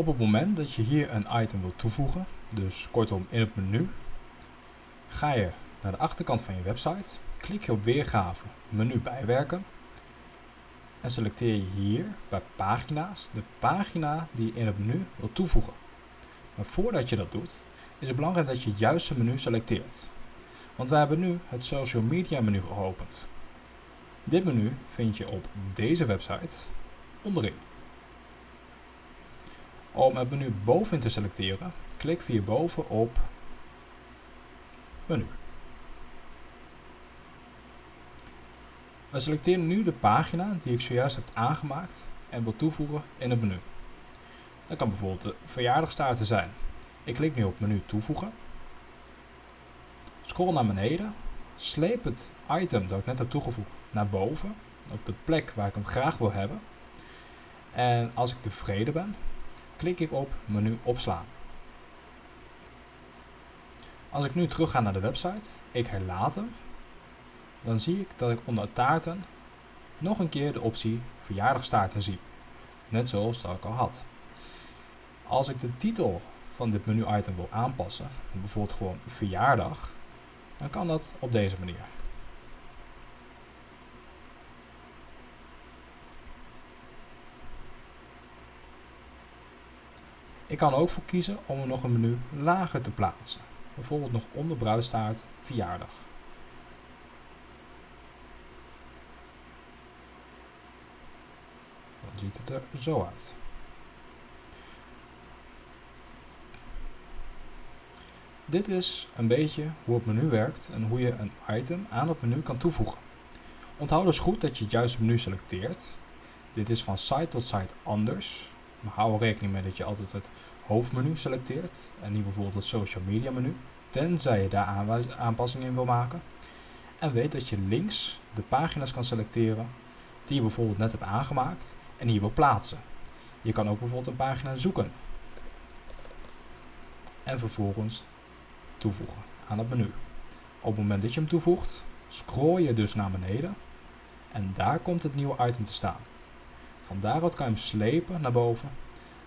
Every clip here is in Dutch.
Op het moment dat je hier een item wilt toevoegen, dus kortom in het menu, ga je naar de achterkant van je website, klik je op weergave, menu bijwerken en selecteer je hier bij pagina's de pagina die je in het menu wilt toevoegen. Maar voordat je dat doet, is het belangrijk dat je het juiste menu selecteert. Want wij hebben nu het social media menu geopend. Dit menu vind je op deze website onderin. Om het menu bovenin te selecteren, klik hierboven op menu. We selecteren nu de pagina die ik zojuist heb aangemaakt en wil toevoegen in het menu. Dat kan bijvoorbeeld de verjaardagstaarten zijn. Ik klik nu op menu toevoegen. Scroll naar beneden. Sleep het item dat ik net heb toegevoegd naar boven. Op de plek waar ik hem graag wil hebben. En als ik tevreden ben, klik ik op menu opslaan. Als ik nu terug ga naar de website, ik herlaat hem, dan zie ik dat ik onder taarten nog een keer de optie verjaardagstaarten zie. Net zoals dat ik al had. Als ik de titel van dit menu item wil aanpassen, bijvoorbeeld gewoon verjaardag, dan kan dat op deze manier. Ik kan ook voor kiezen om er nog een menu lager te plaatsen. Bijvoorbeeld nog onder bruidstaart verjaardag. Dan ziet het er zo uit. Dit is een beetje hoe het menu werkt en hoe je een item aan het menu kan toevoegen. Onthoud dus goed dat je het juiste menu selecteert. Dit is van site tot site anders. Maar hou er rekening mee dat je altijd het hoofdmenu selecteert en niet bijvoorbeeld het social media menu, tenzij je daar aanpassingen in wil maken. En weet dat je links de pagina's kan selecteren die je bijvoorbeeld net hebt aangemaakt en hier wil plaatsen. Je kan ook bijvoorbeeld een pagina zoeken en vervolgens toevoegen aan het menu. Op het moment dat je hem toevoegt, scroll je dus naar beneden en daar komt het nieuwe item te staan. Van daaruit kan je hem slepen naar boven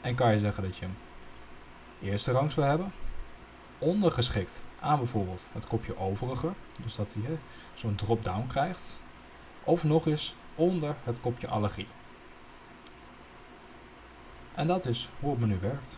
en kan je zeggen dat je hem eerste rangs wil hebben, ondergeschikt aan bijvoorbeeld het kopje overige, dus dat hij zo'n drop-down krijgt, of nog eens onder het kopje allergie. En dat is hoe het menu werkt.